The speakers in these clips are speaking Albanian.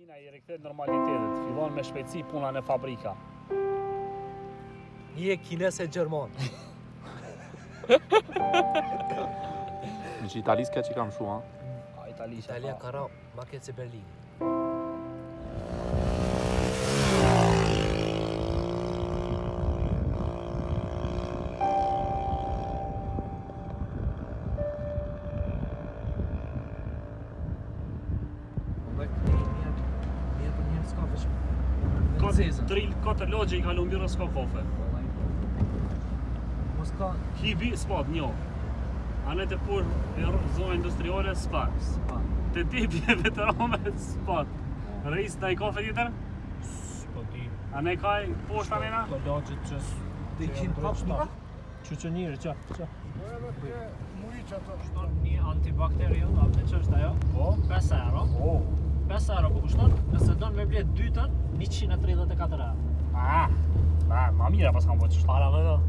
Makina i rikëthet normalitetet, fillon me shpejtësi puna në fabrika. Një e kines e gjërmon. Në që italiske që kam shua? A, Italia ka ra maket se Berlin. Thank you s'ka fish. Ka i ka mbirë s'ka kafe. Mos ka hibi spot një. A ne të pur e zonë industriore s'pat Te ti bje veterome spot. Rejs të i kafe tjetër? Po A ne ka i poshta nena? Ka lagje që s'ka. Dhe i kinë prap s'ka? Që që njërë, që? Që? Kushton një antibakterion, që është ajo? Po? 5 euro. Po? 5 euro, po kushton? don me 2 dytën 134 euro. Ah, ma, ma mira pas kam bërë çështë para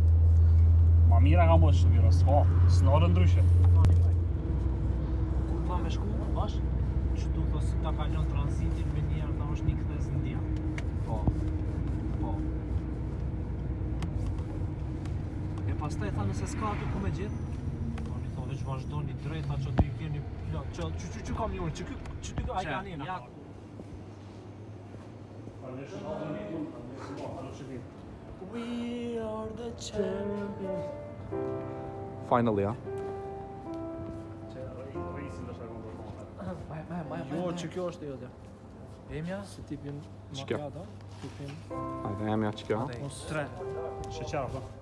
Ma mira kam bërë çështë, s'ka, s'nore ndryshe. Kur pa me shku, bash, që t'u të si ta kalon transitin me njerë të është një këtës në dia. Po, po. E pas ta e tha nëse s'ka aty ku me gjithë, po një thove që vazhdo një drejta që të i vjen një plak, që që që që kam një unë, që kë, që të i Final ya. Май, май, май, Jo, çıkıyor işte öyle. Benim ya. Tipim Çıkıyor. makyada. Tipim hem ya çıkıyor. Ostre. Şeker abla.